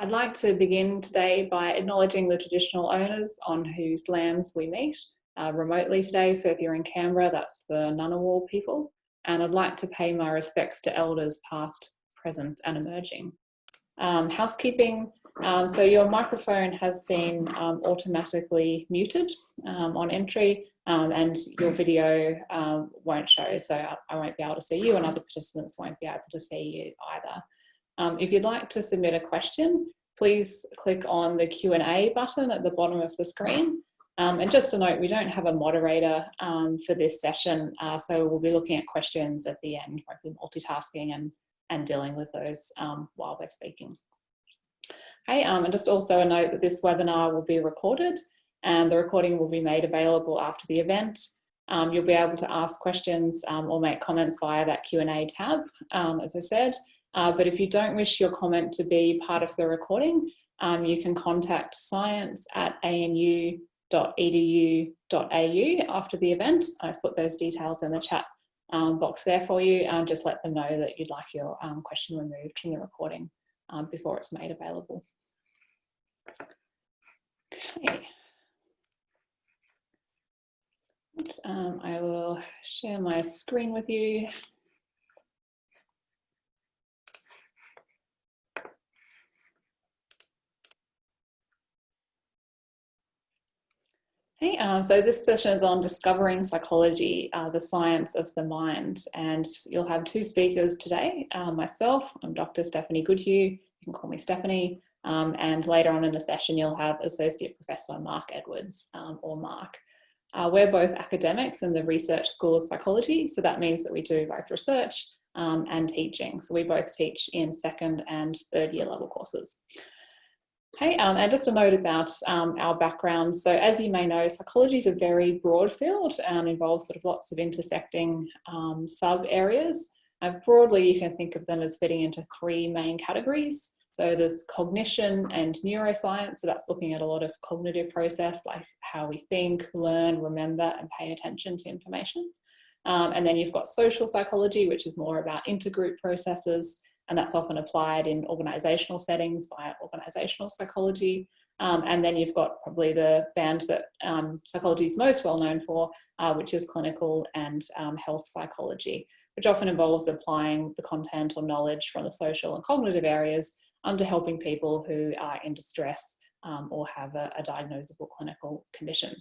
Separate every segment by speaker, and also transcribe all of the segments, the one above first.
Speaker 1: I'd like to begin today by acknowledging the traditional owners on whose lands we meet uh, remotely today. So if you're in Canberra, that's the Ngunnawal people. And I'd like to pay my respects to elders past, present and emerging. Um, housekeeping, um, so your microphone has been um, automatically muted um, on entry um, and your video um, won't show. So I, I won't be able to see you and other participants won't be able to see you either. Um, if you'd like to submit a question, please click on the Q&A button at the bottom of the screen. Um, and just a note, we don't have a moderator um, for this session, uh, so we'll be looking at questions at the end, be multitasking and, and dealing with those um, while we're speaking. Okay, um, and just also a note that this webinar will be recorded and the recording will be made available after the event. Um, you'll be able to ask questions or make comments via that Q&A tab, as I said. Uh, but if you don't wish your comment to be part of the recording, um, you can contact science at anu.edu.au after the event. I've put those details in the chat um, box there for you. and just let them know that you'd like your um, question removed from the recording um, before it's made available. Okay. Um, I will share my screen with you. Hey, um, so this session is on discovering psychology, uh, the science of the mind. And you'll have two speakers today, uh, myself, I'm Dr. Stephanie Goodhew, you can call me Stephanie. Um, and later on in the session, you'll have Associate Professor Mark Edwards, um, or Mark. Uh, we're both academics in the Research School of Psychology. So that means that we do both research um, and teaching. So we both teach in second and third year level courses. Okay, um, and just a note about um, our backgrounds. So as you may know, psychology is a very broad field and involves sort of lots of intersecting um, sub areas. And broadly, you can think of them as fitting into three main categories. So there's cognition and neuroscience. So that's looking at a lot of cognitive process, like how we think, learn, remember, and pay attention to information. Um, and then you've got social psychology, which is more about intergroup processes and that's often applied in organizational settings by organizational psychology. Um, and then you've got probably the band that um, psychology is most well known for, uh, which is clinical and um, health psychology, which often involves applying the content or knowledge from the social and cognitive areas to helping people who are in distress um, or have a, a diagnosable clinical condition.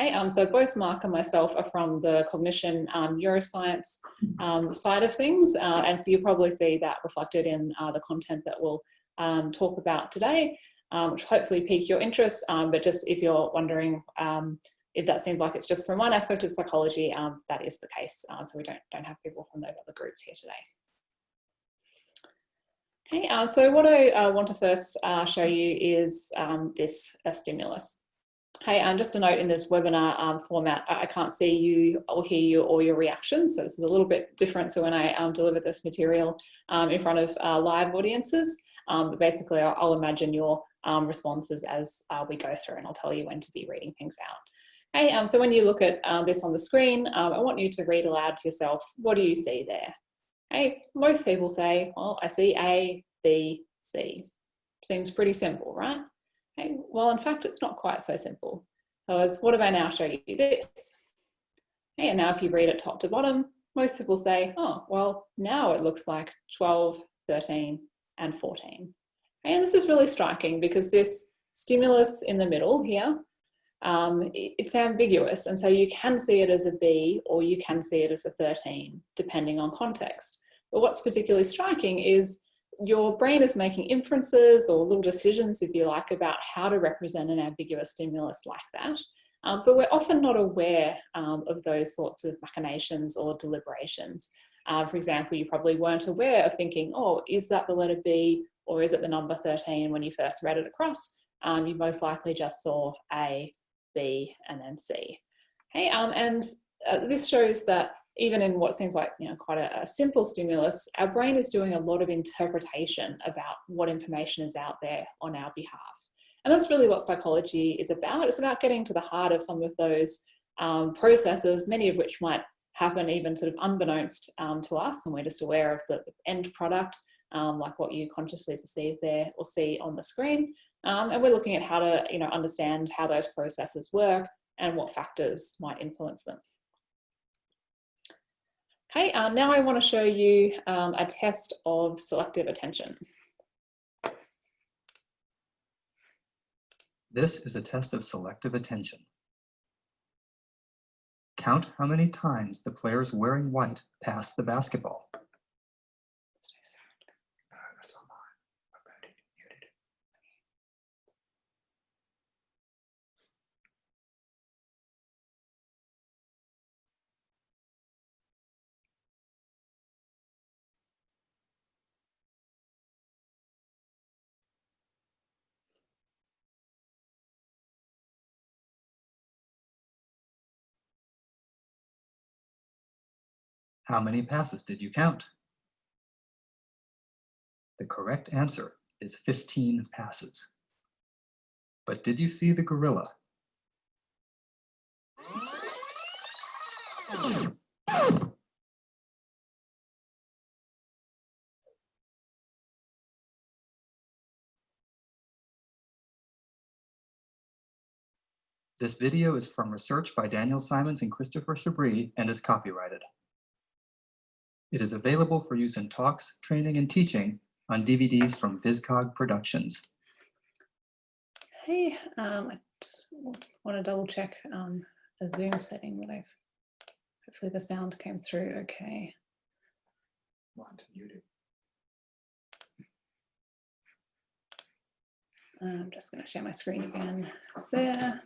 Speaker 1: Hey, um, so both Mark and myself are from the cognition um, neuroscience um, side of things, uh, and so you'll probably see that reflected in uh, the content that we'll um, talk about today, um, which hopefully pique your interest, um, but just if you're wondering if that seems like it's just from one aspect of psychology, that is the case, uh, so we don't, don't have people from those other groups here today. Okay, uh, so what I uh, want to first uh, show you is this stimulus. Hey, um, just a note in this webinar um, format, I can't see you or hear you or your reactions. So this is a little bit different to when I um, deliver this material um, in front of uh, live audiences. Um, but basically, I'll, I'll, imagine your um, responses as uh, we go through and I'll tell you when to be reading things out. Hey, so when you look at this on the screen, I want you to read aloud to yourself, what do you see there? Hey, most people say, well, I see A, B, C. Seems pretty simple, right? Okay, well, in fact, it's not quite so simple because what if I now show you this? Okay, and now if you read it top to bottom, most people say, oh, well, now it looks like 12, 13, and 14. Okay, and this is really striking because this stimulus in the middle here, um, it's ambiguous. And so you can see it as a B or you can see it as a 13, depending on context. But what's particularly striking is your brain is making inferences or little decisions, if you like, about how to represent an ambiguous stimulus like that. Um, but we're often not aware um, of those sorts of machinations or deliberations. Uh, for example, you probably weren't aware of thinking, oh, is that the letter B or is it the number 13 when you first read it across? Um, you most likely just saw A, B, and then C. Okay, um, and uh, this shows that even in what seems like you know quite a, a, simple stimulus, our brain is doing a lot of interpretation about what information is out there on our behalf. And that's really what psychology is about. It's about getting to the heart of some of those um, processes, many of which might happen even sort of unbeknownst um, to us, and we're just aware of the end product. um, like what you consciously perceive there or see on the screen. Um, and we're looking at how to you know, understand how those processes work and what factors might influence them. Okay, um, now I want to show you um, a test of selective attention.
Speaker 2: This is a test of selective attention. Count how many times the players wearing white pass the basketball. How many passes did you count? The correct answer is 15 passes. But did you see the gorilla? This video is from research by Daniel Simons and Christopher Chabris and is copyrighted. It is available for use in talks, training, and teaching on DVDs from Viscog Productions.
Speaker 1: Hey, um, I just want to double check um, a Zoom setting that I've, hopefully the sound came through okay.
Speaker 3: Want muted.
Speaker 1: I'm just going to share my screen again there.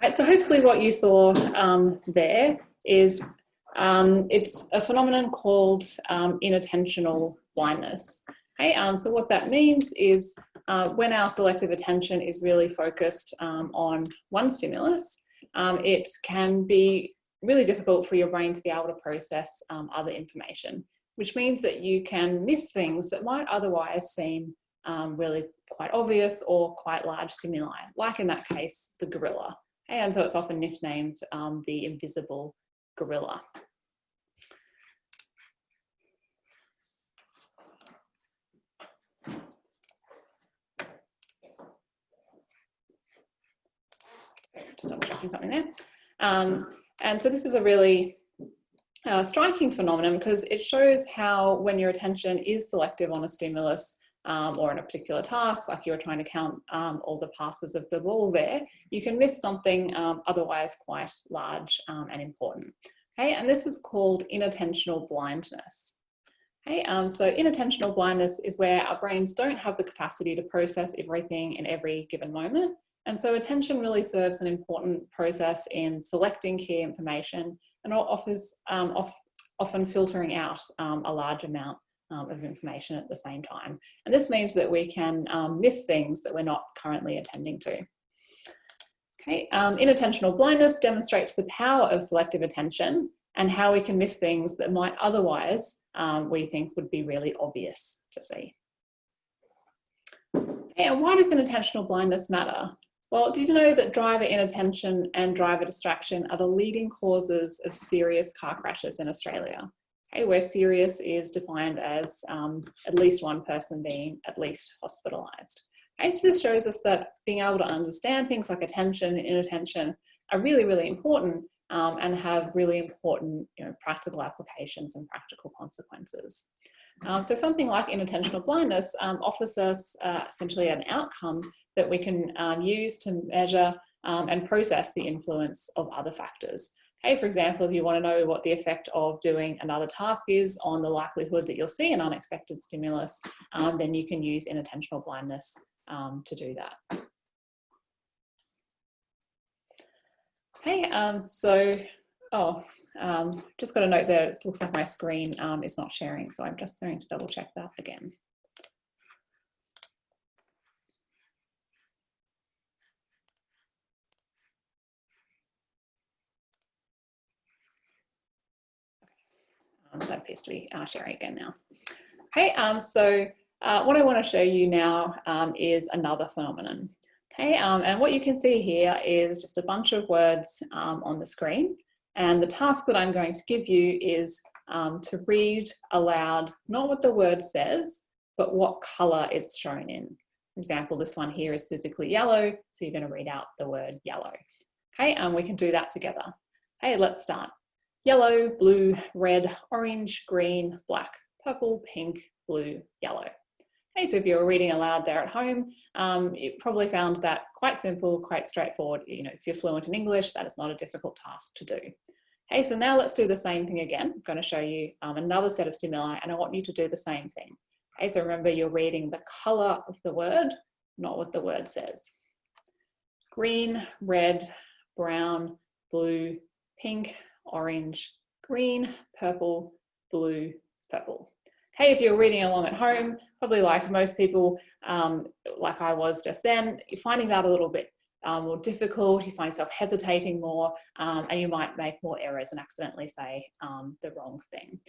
Speaker 1: Right, so hopefully what you saw um, there is um, it's a phenomenon called um, inattentional blindness. Okay, um, so what that means is uh, when our selective attention is really focused um, on one stimulus, um, it can be really difficult for your brain to be able to process other information, which means that you can miss things that might otherwise seem really quite obvious or quite large stimuli, like in that case, the gorilla. And so it's often nicknamed um, the invisible gorilla. Just double checking something there. Um, and so this is a really uh, striking phenomenon because it shows how when your attention is selective on a stimulus, um, or in a particular task, like you were trying to count um, all the passes of the ball there, you can miss something um, otherwise quite large um, and important. Okay, and this is called inattentional blindness. Okay, um, so inattentional blindness is where our brains don't have the capacity to process everything in every given moment. And so attention really serves an important process in selecting key information and offers um, often filtering out a large amount um, of information at the same time. And this means that we can um, miss things that we're not currently attending to. Okay, um, inattentional blindness demonstrates the power of selective attention and how we can miss things that might otherwise um, we think would be really obvious to see. Okay, and why does inattentional blindness matter? Well, did you know that driver inattention and driver distraction are the leading causes of serious car crashes in Australia? Okay, where serious is defined as um, at least one person being at least hospitalized. Okay, so this shows us that being able to understand things like attention and inattention are really, really important um, and have really important you know, practical applications and practical consequences. Um, so something like inattentional blindness um, offers us uh, essentially an outcome that we can um, use to measure um, and process the influence of other factors. Hey, for example, if you want to know what the effect of doing another task is on the likelihood that you'll see an unexpected stimulus, um, then you can use inattentional blindness um, to do that. Okay, um, so, oh, um, just got a note there, it looks like my screen um, is not sharing, so I'm just going to double check that again. That appears to be uh, sharing again now. Okay, um, so uh, what I want to show you now um, is another phenomenon. Okay, um, and what you can see here is just a bunch of words um, on the screen. And the task that I'm going to give you is um, to read aloud, not what the word says, but what color it's shown in. For example, this one here is physically yellow, so you're going to read out the word yellow. Okay, and we can do that together. Okay, let's start. Yellow, blue, red, orange, green, black, purple, pink, blue, yellow. Okay, so if you're reading aloud there at home, um, you probably found that quite simple, quite straightforward. You know, if you're fluent in English, that is not a difficult task to do. Okay, so now let's do the same thing again. I'm going to show you um, another set of stimuli and I want you to do the same thing. Okay, so remember you're reading the color of the word, not what the word says. Green, red, brown, blue, pink, orange, green, purple, blue, purple hey, if you're reading along at home, probably like most people, um, like I was just then, you're finding that a little bit um, more difficult, you find yourself hesitating more, um, and you might make more errors and accidentally say um, the wrong thing.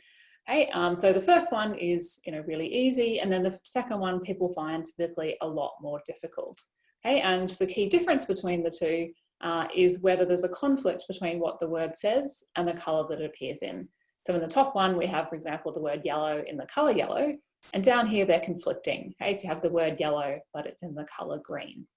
Speaker 1: Okay, um, so the first one is you know really easy, and then the second one people find typically a lot more difficult. Okay, and the key difference between the two uh, is whether there's a conflict between what the word says and the colour that it appears in. So in the top one, we have, for example, the word yellow in the color yellow, and down here they're conflicting. Okay, so you have the word yellow, but it's in the color green.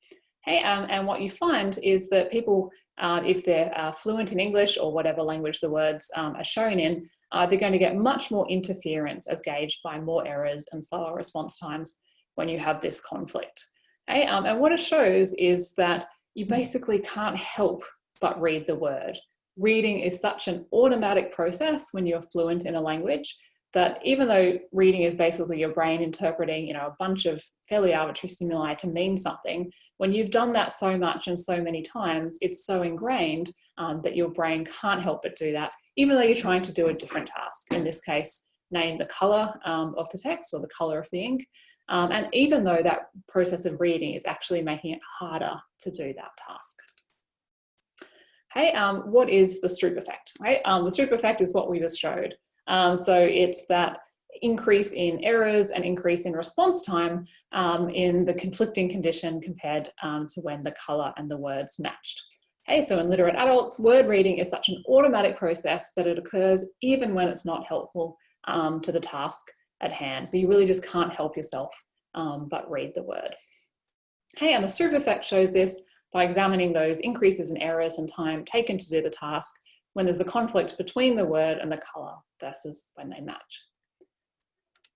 Speaker 1: Okay, um, and what you find is that people, uh, if they're uh, fluent in English or whatever language the words um, are shown in, uh, they're going to get much more interference as gauged by more errors and slower response times when you have this conflict. Okay, um, and what it shows is that you basically can't help but read the word. Reading is such an automatic process when you're fluent in a language that even though reading is basically your brain interpreting you know a bunch of fairly arbitrary stimuli to mean something when you've done that so much and so many times it's so ingrained um, that your brain can't help but do that even though you're trying to do a different task. In this case name the color um, of the text or the color of the ink um, and even though that process of reading is actually making it harder to do that task Hey, um, what is the Stroop effect, right? Um, the Stroop effect is what we just showed. Um, so it's that increase in errors and increase in response time um, in the conflicting condition compared um, to when the color and the words matched. Okay, so in literate adults, word reading is such an automatic process that it occurs even when it's not helpful to the task at hand. So you really just can't help yourself but read the word. Okay, and the Stroop effect shows this by examining those increases in errors and time taken to do the task when there's a conflict between the word and the colour versus when they match.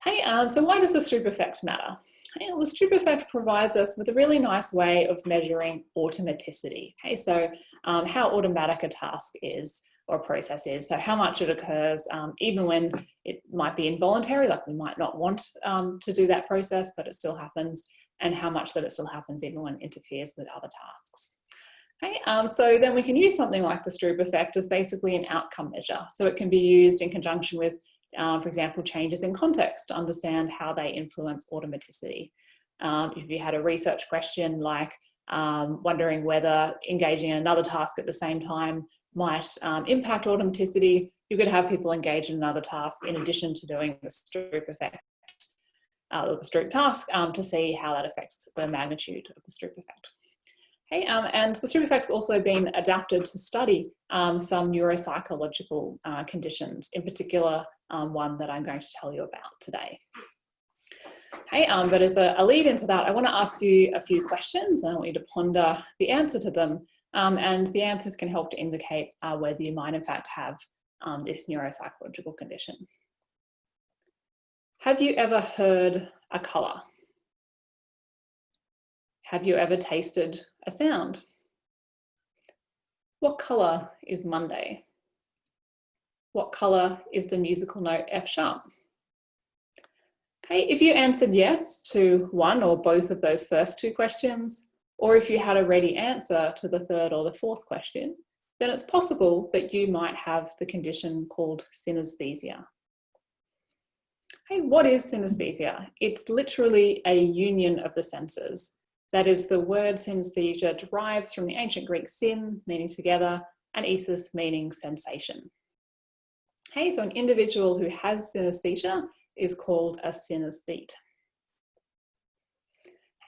Speaker 1: Hey, um, so why does the Stroop effect matter? Hey, well, the Stroop effect provides us with a really nice way of measuring automaticity. Okay, so um, how automatic a task is or a process is. So how much it occurs, um, even when it might be involuntary, like we might not want um, to do that process, but it still happens and how much that it still happens even when it interferes with other tasks. Okay, um, so then we can use something like the Stroop effect as basically an outcome measure. So it can be used in conjunction with, um, for example, changes in context to understand how they influence automaticity. Um, if you had a research question like um, wondering whether engaging in another task at the same time might um, impact automaticity, you could have people engage in another task in addition to doing the Stroop effect uh, the Stroop task um, to see how that affects the magnitude of the Stroop effect. Okay, um, and the Stroop effect's also been adapted to study um, some neuropsychological uh, conditions, in particular um, one that I'm going to tell you about today. Okay, um, but as a, a, lead into that, I want to ask you a few questions and I want you to ponder the answer to them. Um, and the answers can help to indicate uh, whether you might in fact have this neuropsychological condition. Have you ever heard a colour? Have you ever tasted a sound? What colour is Monday? What colour is the musical note F sharp? Okay, if you answered yes to one or both of those first two questions, or if you had a ready answer to the third or the fourth question, then it's possible that you might have the condition called synesthesia. Hey, what is synesthesia? It's literally a union of the senses. That is, the word synesthesia derives from the ancient Greek syn, meaning together, and esis, meaning sensation. Hey, so an individual who has synesthesia is called a synesthete.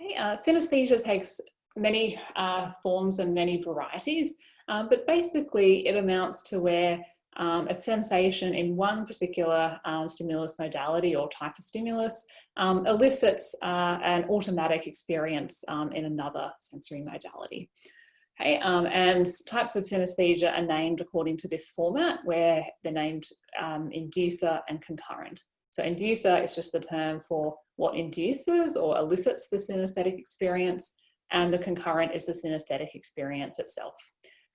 Speaker 1: Okay, uh, synesthesia takes many uh, forms and many varieties, um, but basically it amounts to where um, a sensation in one particular um, stimulus modality or type of stimulus um, elicits uh, an automatic experience um, in another sensory modality. Okay, um, and types of synesthesia are named according to this format where they're named um, inducer and concurrent. So inducer is just the term for what induces or elicits the synesthetic experience and the concurrent is the synesthetic experience itself.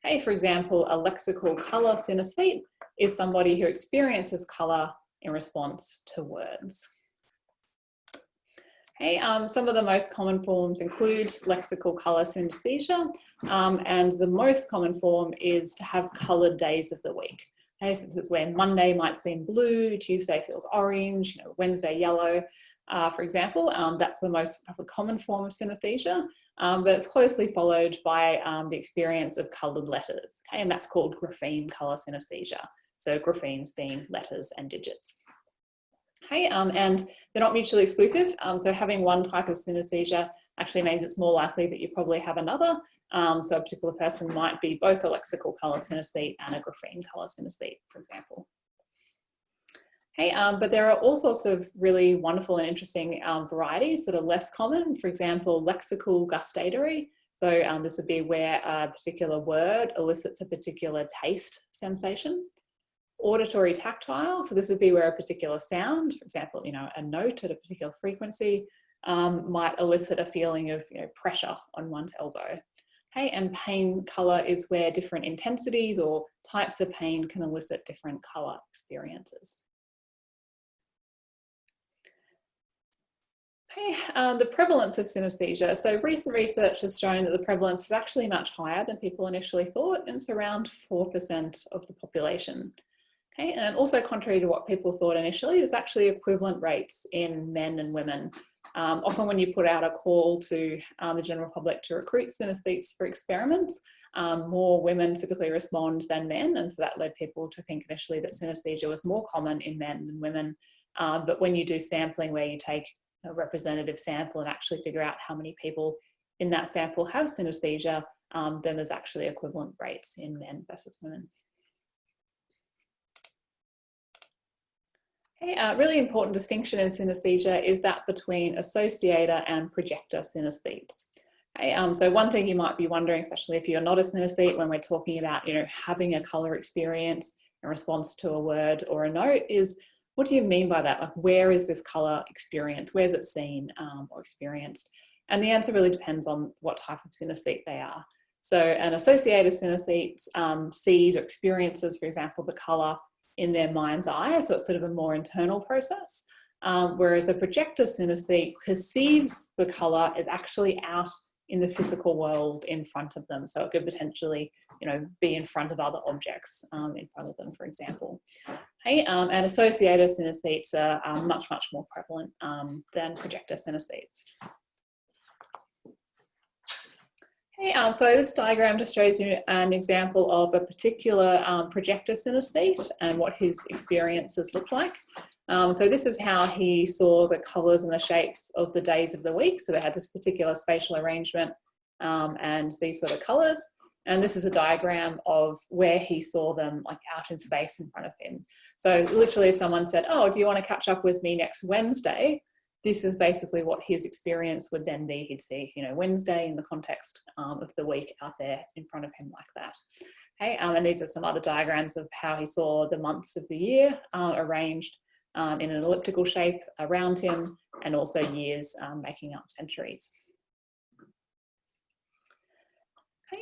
Speaker 1: Okay, for example, a lexical colour synesthete is somebody who experiences colour in response to words. Okay, um, some of the most common forms include lexical colour synesthesia, um, and the most common form is to have coloured days of the week. Okay, so this is where Monday might seem blue, Tuesday feels orange, you know, Wednesday yellow, uh, for example. Um, that's the most common form of synesthesia, um, but it's closely followed by um, the experience of coloured letters, okay, and that's called grapheme colour synesthesia. So graphemes being letters and digits. Okay, um, and they're not mutually exclusive. Um, so having one type of synesthesia actually means it's more likely that you probably have another. Um, so a particular person might be both a lexical colour synesthete and a grapheme colour synesthete, for example. Okay, um, but there are all sorts of really wonderful and interesting um, varieties that are less common. For example, lexical gustatory. So um, this would be where a particular word elicits a particular taste sensation. Auditory tactile. So this would be where a particular sound, for example, you know, a note at a particular frequency um, might elicit a feeling of you know, pressure on one's elbow. Okay, and pain color is where different intensities or types of pain can elicit different color experiences. Okay, um, the prevalence of synesthesia. So recent research has shown that the prevalence is actually much higher than people initially thought, and it's around 4% of the population. Okay, and also contrary to what people thought initially, there's actually equivalent rates in men and women. Um, often when you put out a call to um, the general public to recruit synesthetes for experiments, um, more women typically respond than men, and so that led people to think initially that synesthesia was more common in men than women. Um, but when you do sampling where you take a representative sample and actually figure out how many people in that sample have synesthesia, um, then there's actually equivalent rates in men versus women. A uh, really important distinction in synesthesia is that between associator and projector synesthetes. Okay, um, so one thing you might be wondering, especially if you're not a synesthete, when we're talking about you know having a colour experience in response to a word or a note, is what do you mean by that? Like, where is this color experienced? Where's it seen um, or experienced? And the answer really depends on what type of synesthete they are. So an associated synesthete um, sees or experiences, for example, the color in their mind's eye. So it's sort of a more internal process. Um, whereas a projector synesthete perceives the color as actually out in the physical world in front of them. So it could potentially, you know, be in front of other objects um, in front of them, for example. Okay, um, and associated synesthetes are, are much, much more prevalent um, than projector synesthetes. Okay, um, so this diagram just shows you an example of a particular um, projector synesthete and what his experiences look like. Um, so this is how he saw the colours and the shapes of the days of the week. So they had this particular spatial arrangement um, and these were the colours. And this is a diagram of where he saw them like out in space in front of him. So literally if someone said, oh, do you want to catch up with me next Wednesday? This is basically what his experience would then be. He'd see, you know, Wednesday in the context um, of the week out there in front of him like that. Okay, um, and these are some other diagrams of how he saw the months of the year uh, arranged um, in an elliptical shape around him and also years um, making up centuries.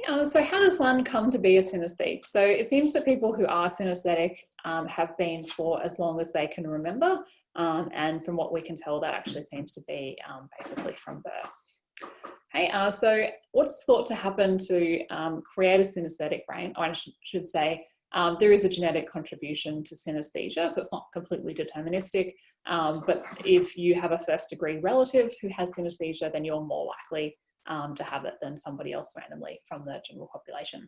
Speaker 1: Uh, so how does one come to be a synesthete? So it seems that people who are synesthetic um, have been for as long as they can remember. Um, and from what we can tell, that actually seems to be um, basically from birth. Okay, uh, so what's thought to happen to um, create a synesthetic brain? Or I should say, um, there is a genetic contribution to synesthesia, so it's not completely deterministic. Um, but if you have a first degree relative who has synesthesia, then you're more likely um, to have it than somebody else randomly from the general population.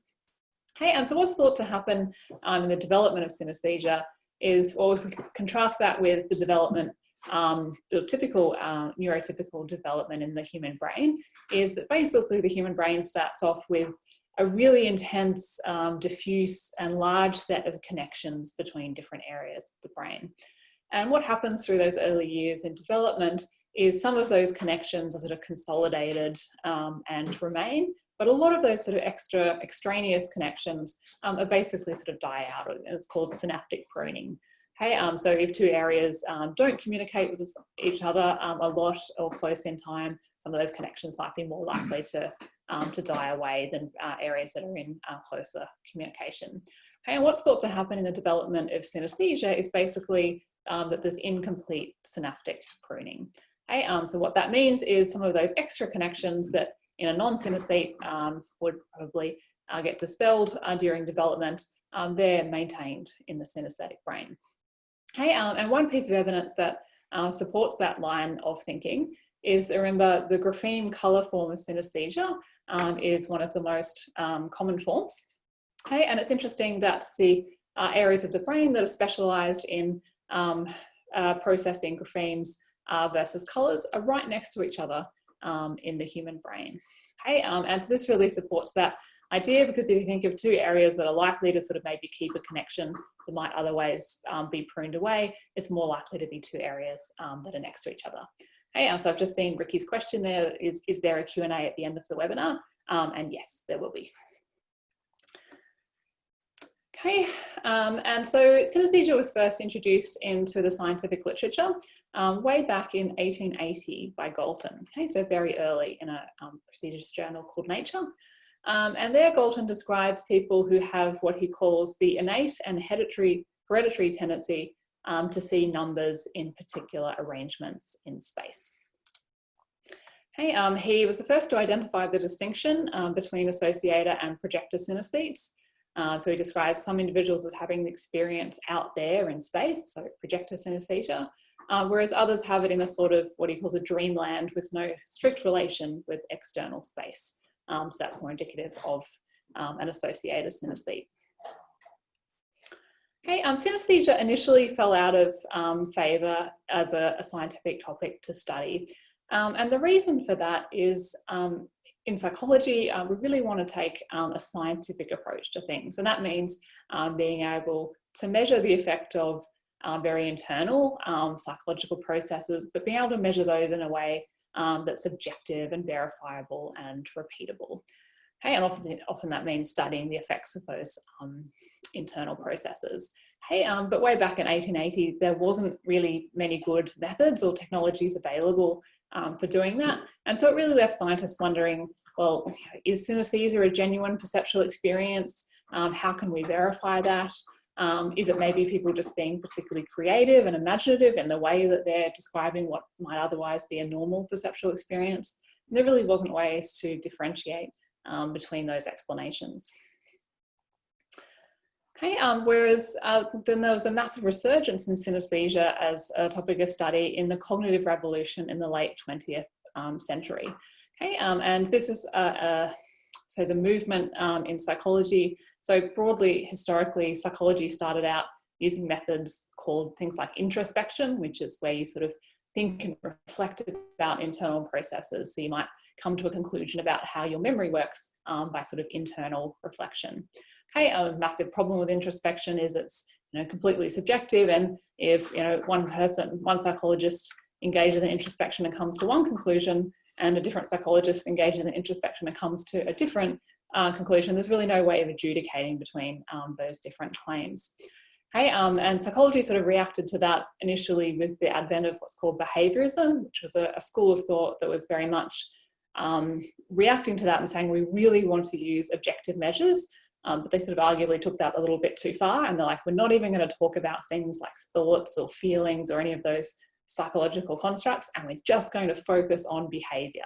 Speaker 1: Okay, and so what's thought to happen um, in the development of synesthesia is, well, if we contrast that with the development um, the typical uh, neurotypical development in the human brain is that basically the human brain starts off with a really intense, um, diffuse and large set of connections between different areas of the brain. And what happens through those early years in development is some of those connections are sort of consolidated um, and remain, but a lot of those sort of extra extraneous connections um, are basically sort of die out. It's called synaptic pruning. Okay, um, so if two areas um, don't communicate with each other um, a lot or close in time, some of those connections might be more likely to, um, to die away than uh, areas that are in uh, closer communication. Okay, and what's thought to happen in the development of synesthesia is basically um, that there's incomplete synaptic pruning. Okay, um, so what that means is some of those extra connections that in a non-synesthete would probably uh, get dispelled uh, during development, they're maintained in the synesthetic brain. Hey, um, and one piece of evidence that uh, supports that line of thinking is remember the grapheme colour form of synesthesia um, is one of the most um, common forms. Okay, and it's interesting that the uh, areas of the brain that are specialised in um, uh, processing graphemes uh, versus colours are right next to each other um, in the human brain. Okay, um, and so this really supports that idea because if you think of two areas that are likely to sort of maybe keep a connection that might otherwise um, be pruned away, it's more likely to be two areas that are next to each other. Hey, um, so I've just seen Ricky's question there, is, is there a Q&A at the end of the webinar? Um, and yes, there will be. Okay, um, and so synesthesia was first introduced into the scientific literature um, way back in 1880 by Galton, okay, so very early in a um, prestigious journal called Nature. Um, and there Galton describes people who have what he calls the innate and hereditary, hereditary tendency um, to see numbers in particular arrangements in space. Okay, um, he was the first to identify the distinction um, between associator and projector synesthetes. Uh, so he describes some individuals as having the experience out there in space, so projector synesthesia, uh, whereas others have it in a sort of what he calls a dreamland with no strict relation with external space. Um, so that's more indicative of um, an associated synesthete. Okay, um, synesthesia initially fell out of um, favour as a, a, scientific topic to study. Um, and the reason for that is um, in psychology, uh, we really want to take um, a scientific approach to things. And that means um, being able to measure the effect of uh, very internal psychological processes, but being able to measure those in a way that's objective and verifiable and repeatable. And often, often that means studying the effects of those um, internal processes. Hey, um, but way back in 1880, there wasn't really many good methods or technologies available um, for doing that. And so it really left scientists wondering, well, is synesthesia a genuine perceptual experience? Um, how can we verify that? Um, is it maybe people just being particularly creative and imaginative in the way that they're describing what might otherwise be a normal perceptual experience? And there really wasn't ways to differentiate um, between those explanations. Okay, um, whereas uh, then there was a massive resurgence in synesthesia as a topic of study in the cognitive revolution in the late 20th um, century. Okay, um, and this is a, a so there's a movement um, in psychology. So broadly, historically, psychology started out using methods called things like introspection, which is where you sort of think and reflect about internal processes. So you might come to a conclusion about how your memory works um, by sort of internal reflection. Okay, a massive problem with introspection is it's you know completely subjective, and if you know one person, one psychologist engages in introspection and comes to one conclusion, and a different psychologist engages in introspection and comes to a different uh, conclusion, there's really no way of adjudicating between um, those different claims. Okay, um, and psychology sort of reacted to that initially with the advent of what's called behaviorism, which was a, a school of thought that was very much um, reacting to that and saying we really want to use objective measures, um, but they sort of arguably took that a little bit too far and they're like, we're not even going to talk about things like thoughts or feelings or any of those psychological constructs and we're just going to focus on behavior.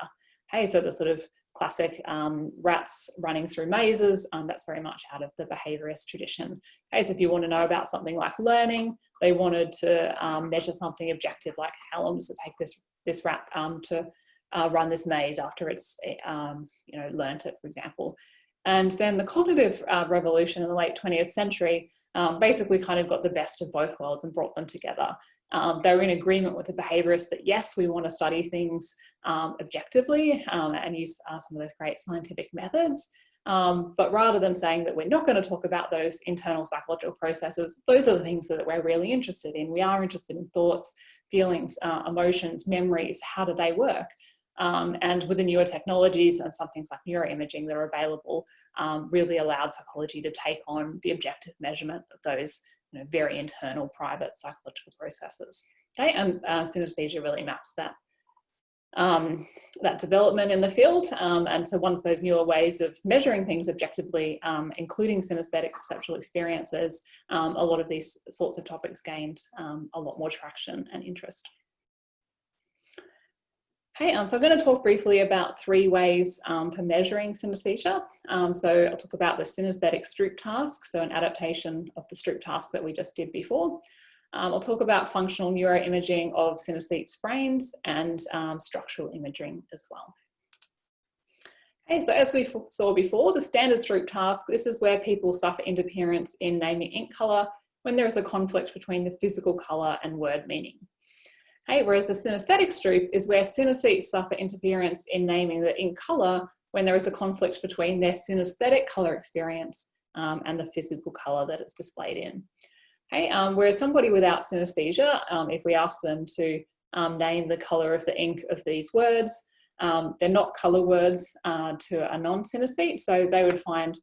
Speaker 1: Okay, so the sort of classic um, rats running through mazes, um, that's very much out of the behaviorist tradition. Okay, so if you want to know about something like learning, they wanted to um, measure something objective like how long does it take this, this rat um, to uh, run this maze after it's um, you know, learned it, for example. And then the cognitive uh, revolution in the late 20th century um, basically kind of got the best of both worlds and brought them together. Um, they were in agreement with the behaviourists that yes, we want to study things um, objectively um, and use uh, some of those great scientific methods. Um, but rather than saying that we're not going to talk about those internal psychological processes, those are the things that we're really interested in. We are interested in thoughts, feelings, uh, emotions, memories, how do they work? Um, and with the newer technologies and some things like neuroimaging that are available, um, really allowed psychology to take on the objective measurement of those you know, very internal private psychological processes. Okay, and uh, synesthesia really maps that um, that development in the field. Um, and so once those newer ways of measuring things objectively, um, including synesthetic perceptual experiences, um, a lot of these sorts of topics gained um, a lot more traction and interest. Okay, um, so I'm going to talk briefly about three ways um, for measuring synesthesia. Um, so I'll talk about the synesthetic Stroop task, so an adaptation of the Stroop task that we just did before. Um, I'll talk about functional neuroimaging of synesthetes brains and um, structural imaging as well. Okay, so as we saw before, the standard Stroop task, this is where people suffer interference in naming ink colour when there is a conflict between the physical colour and word meaning. Okay, whereas the synesthetic Stroop is where synesthetes suffer interference in naming the ink colour when there is a conflict between their synesthetic colour experience um, and the physical colour that it's displayed in. Okay, um, whereas somebody without synesthesia, um, if we ask them to um, name the colour of the ink of these words, um, they're not colour words uh, to a non-synesthete, so they would find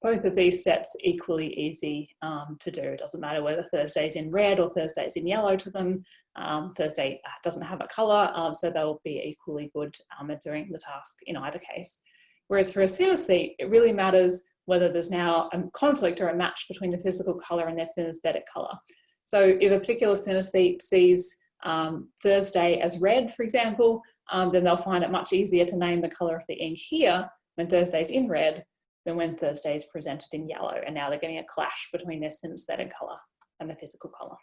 Speaker 1: both of these sets equally easy um, to do. It doesn't matter whether Thursday's in red or Thursday's in yellow to them. Um, Thursday uh, doesn't have a colour, um, so they'll be equally good um, at doing the task in either case. Whereas for a synesthete, it really matters whether there's now a conflict or a match between the physical colour and their synesthetic colour. So if a particular synesthete sees um, Thursday as red, for example, um, then they'll find it much easier to name the colour of the ink here when Thursday's in red than when Thursday is presented in yellow. And now they're getting a clash between their synesthetic colour and the physical colour.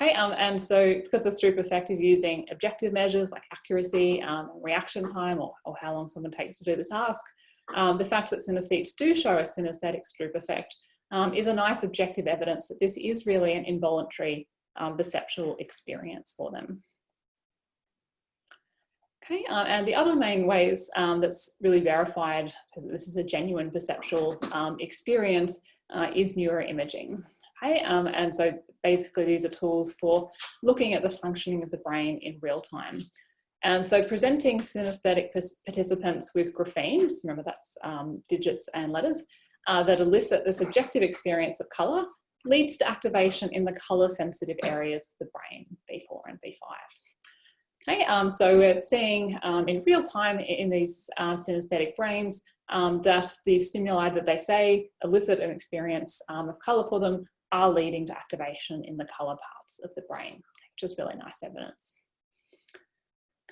Speaker 1: Okay, um, and so because the Stroop effect is using objective measures like accuracy, um, reaction time, or, or, how long someone takes to do the task, um, the fact that synesthetes do show a synesthetic Stroop effect um, is a nice objective evidence that this is really an involuntary um, perceptual experience for them. Okay, uh, and the other main ways um, that's really verified that this is a genuine perceptual um, experience uh, is neuroimaging. Okay, um, and so basically these are tools for looking at the functioning of the brain in real time. And so presenting synesthetic participants with graphemes, remember that's um, digits and letters, uh, that elicit the subjective experience of colour leads to activation in the colour sensitive areas of the brain, V4 and V5. Okay, um, so we're seeing um, in real time in these um, synesthetic brains um, that the stimuli that they say elicit an experience um, of colour for them are leading to activation in the colour parts of the brain, which is really nice evidence.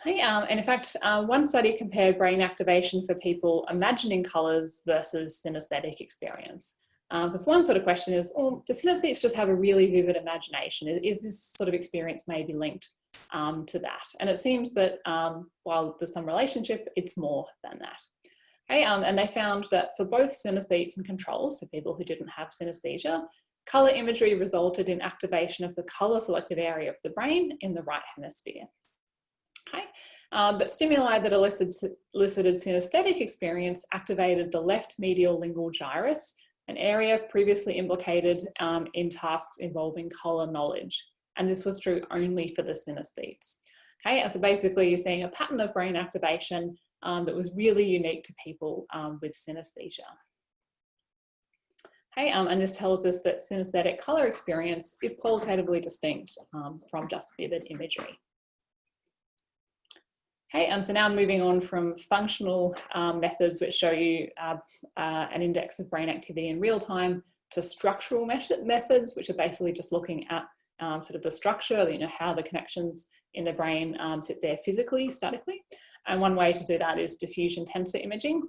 Speaker 1: Okay, um, and in fact, uh, one study compared brain activation for people imagining colours versus synesthetic experience. Because one sort of question is, oh, do synesthetes just have a really vivid imagination? Is, is this sort of experience maybe linked um, to that. And it seems that um, while there's some relationship, it's more than that. Okay, um, and they found that for both synesthetes and controls, so people who didn't have synesthesia, colour imagery resulted in activation of the colour selective area of the brain in the right hemisphere. Okay, um, but stimuli that elicited, elicited synesthetic experience activated the left medial lingual gyrus, an area previously implicated um, in tasks involving colour knowledge and this was true only for the synesthetes. Okay, so basically you're seeing a pattern of brain activation um, that was really unique to people um, with synesthesia. Okay, um, and this tells us that synesthetic colour experience is qualitatively distinct um, from just vivid imagery. Okay, and so now moving on from functional um, methods which show you uh, uh, an index of brain activity in real time to structural methods, which are basically just looking at um, sort of the structure, you know, how the connections in the brain um, sit there physically, statically. And one way to do that is diffusion tensor imaging.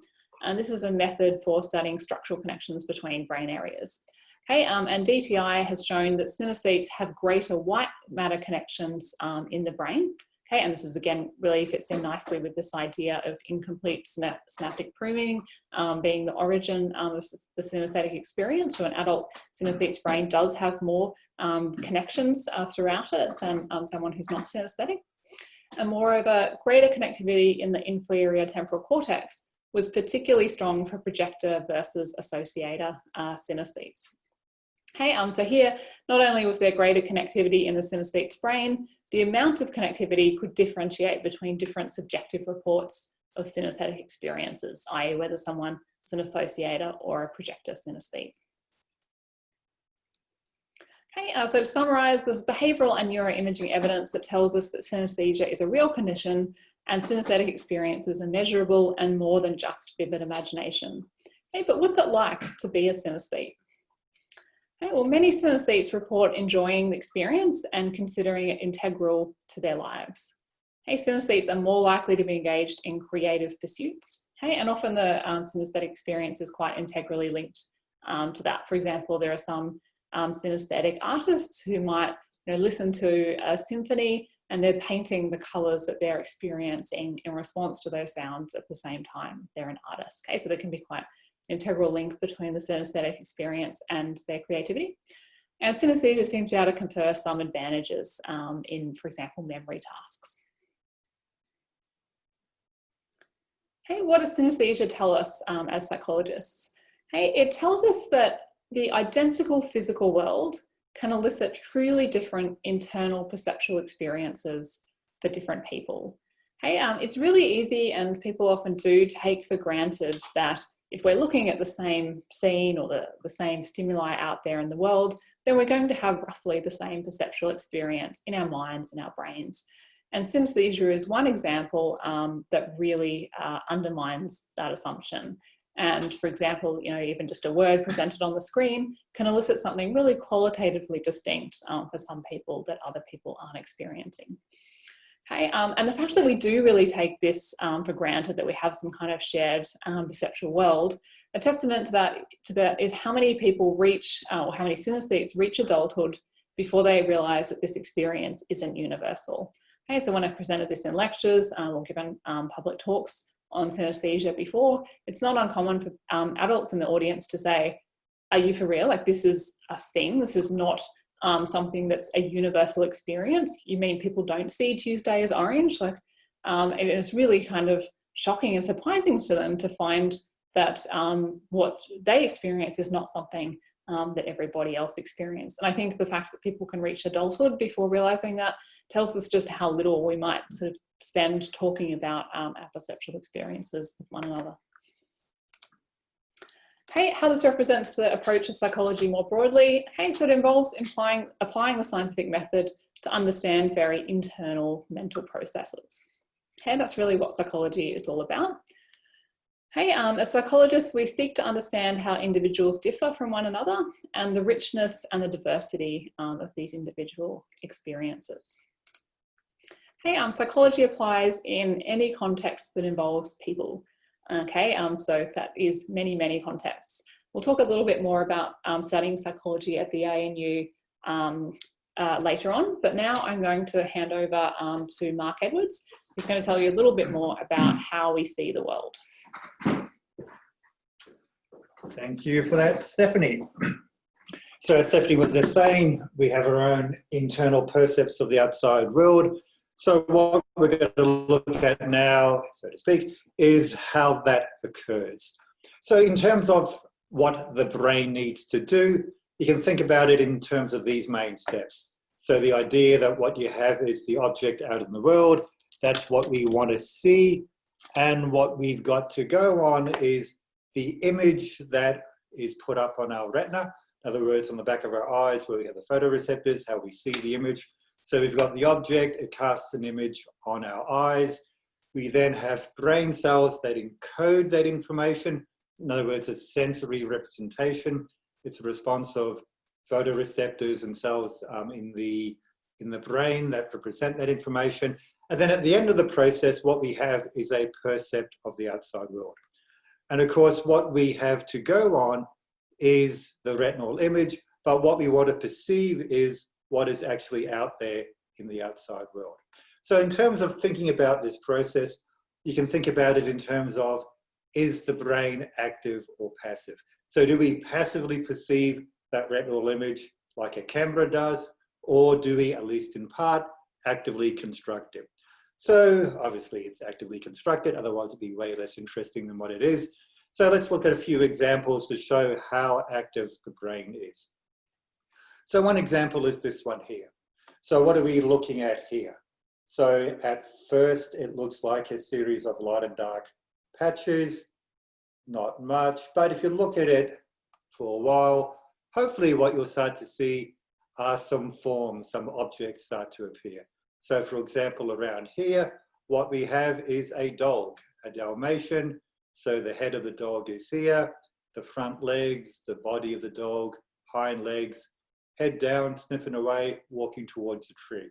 Speaker 1: And this is a method for studying structural connections between brain areas. Okay, um, and DTI has shown that synesthetes have greater white matter connections um, in the brain. Okay, and this is again really fits in nicely with this idea of incomplete synaptic pruning um, being the origin um, of the synesthetic experience. So an adult synesthete's brain does have more um, connections uh, throughout it than um, someone who's not synesthetic. And moreover, greater connectivity in the inferior temporal cortex was particularly strong for projector versus associator uh, synesthetes. Okay, um, so here, not only was there greater connectivity in the synesthete's brain, the amount of connectivity could differentiate between different subjective reports of synesthetic experiences, i.e. whether someone is an associator or a projector synesthete. Okay, uh, so to summarise, there's behavioural and neuroimaging evidence that tells us that synesthesia is a real condition and synesthetic experiences are measurable and more than just vivid imagination. Okay, but what's it like to be a synesthete? Okay, well, many synesthetes report enjoying the experience and considering it integral to their lives. Okay, synesthetes are more likely to be engaged in creative pursuits, okay, and often the um, synesthetic experience is quite integrally linked um, to that. For example, there are some um, synesthetic artists who might you know, listen to a symphony and they're painting the colours that they're experiencing in response to those sounds at the same time. They're an artist, okay? So there can be quite an integral link between the synesthetic experience and their creativity. And synesthesia seems to be able to confer some advantages um, in, for example, memory tasks. Hey, what does synesthesia tell us um, as psychologists? Hey, it tells us that the identical physical world can elicit truly different internal perceptual experiences for different people. Hey, um, it's really easy and people often do take for granted that if we're looking at the same scene or the, the same stimuli out there in the world, then we're going to have roughly the same perceptual experience in our minds and our brains. And synesthesia is one example um, that really uh, undermines that assumption. And for example, you know, even just a word presented on the screen can elicit something really qualitatively distinct um, for some people that other people aren't experiencing. Okay, um, and the fact that we do really take this um, for granted that we have some kind of shared um, perceptual world, a testament to that, to that is how many people reach, uh, or how many synesthetes reach adulthood before they realize that this experience isn't universal. Okay, so when I've presented this in lectures um, or given um, public talks on synesthesia before, it's not uncommon for um, adults in the audience to say, are you for real? Like this is a thing, this is not um, something that's a universal experience. You mean people don't see Tuesday as orange? Like, um, and it's really kind of shocking and surprising to them to find that um, what they experience is not something um, that everybody else experienced. And I think the fact that people can reach adulthood before realizing that tells us just how little we might sort of spend talking about um, our perceptual experiences with one another. Hey, how this represents the approach of psychology more broadly. Hey, so it involves implying, applying the scientific method to understand very internal mental processes. Okay, that's really what psychology is all about. Hey, um, as psychologists, we seek to understand how individuals differ from one another and the richness and the diversity um, of these individual experiences. Hey, um, psychology applies in any context that involves people. Okay, um, so that is many, many contexts. We'll talk a little bit more about um, studying psychology at the ANU um, uh, later on, but now I'm going to hand over to Mark Edwards, who's going to tell you a little bit more about how we see the world.
Speaker 3: Thank you for that, Stephanie. So as Stephanie was just saying, we have our own internal percepts of the outside world so what we're going to look at now, so to speak, is how that occurs. So in terms of what the brain needs to do, you can think about it in terms of these main steps. So the idea that what you have is the object out in the world, that's what we want to see, and what we've got to go on is the image that is put up on our retina, in other words, on the back of our eyes where we have the photoreceptors, how we see the image, so we've got the object, it casts an image on our eyes. We then have brain cells that encode that information. In other words, a sensory representation. It's a response of photoreceptors and cells um, in, the, in the brain that represent that information. And then at the end of the process, what we have is a percept of the outside world. And of course, what we have to go on is the retinal image, but what we want to perceive is what is actually out there in the outside world. So in terms of thinking about this process, you can think about it in terms of, is the brain active or passive? So do we passively perceive that retinal image like a camera does, or do we, at least in part, actively construct it? So obviously it's actively constructed, otherwise it'd be way less interesting than what it is. So let's look at a few examples to show how active the brain is. So one example is this one here. So what are we looking at here? So at first it looks like a series of light and dark patches, not much, but if you look at it for a while, hopefully what you'll start to see are some forms, some objects start to appear. So for example, around here, what we have is a dog, a Dalmatian. So the head of the dog is here, the front legs, the body of the dog, hind legs, head down, sniffing away, walking towards a tree.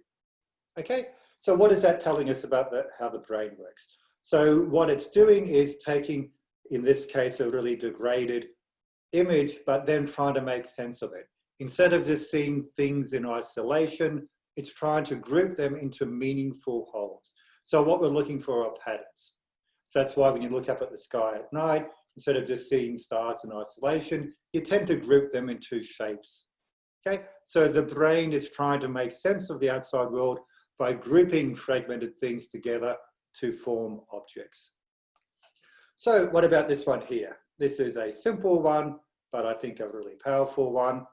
Speaker 3: Okay, so what is that telling us about the, how the brain works? So what it's doing is taking, in this case, a really degraded image, but then trying to make sense of it. Instead of just seeing things in isolation, it's trying to group them into meaningful wholes. So what we're looking for are patterns. So that's why when you look up at the sky at night, instead of just seeing stars in isolation, you tend to group them into shapes. Okay, so the brain is trying to make sense of the outside world by grouping fragmented things together to form objects. So what about this one here? This is a simple one, but I think a really powerful one.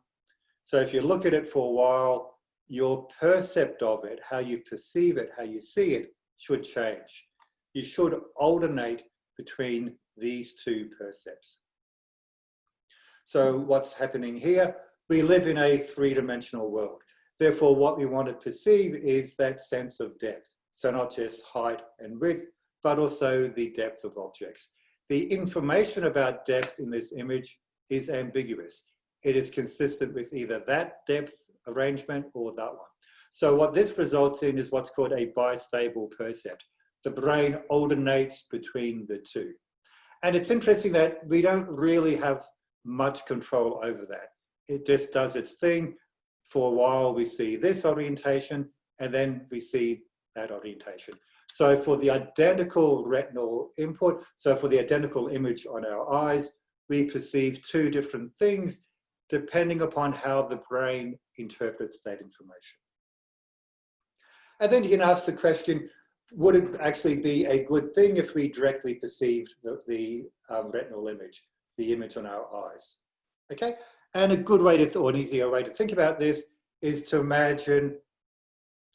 Speaker 3: So if you look at it for a while, your percept of it, how you perceive it, how you see it, should change. You should alternate between these two percepts. So what's happening here? We live in a three-dimensional world. Therefore, what we want to perceive is that sense of depth. So not just height and width, but also the depth of objects. The information about depth in this image is ambiguous. It is consistent with either that depth arrangement or that one. So what this results in is what's called a bistable percept. The brain alternates between the two. And it's interesting that we don't really have much control over that. It just does its thing. For a while, we see this orientation, and then we see that orientation. So for the identical retinal input, so for the identical image on our eyes, we perceive two different things depending upon how the brain interprets that information. And then you can ask the question, would it actually be a good thing if we directly perceived the, the um, retinal image, the image on our eyes? Okay, and a good way to, or an easier way to think about this is to imagine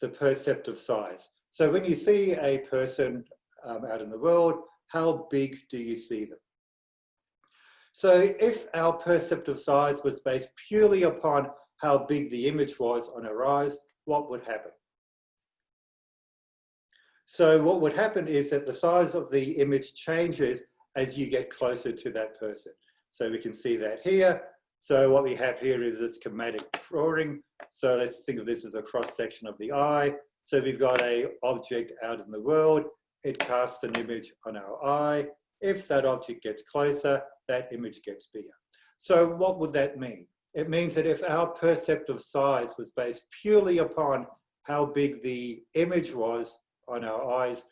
Speaker 3: the perceptive size. So when you see a person um, out in the world, how big do you see them? So if our perceptive size was based purely upon how big the image was on our eyes, what would happen? So what would happen is that the size of the image changes as you get closer to that person. So we can see that here. So what we have here is a schematic drawing. So let's think of this as a cross section of the eye. So we've got a object out in the world. It casts an image on our eye. If that object gets closer, that image gets bigger. So what would that mean? It means that if our perceptive size was based purely upon how big the image was on our eyes,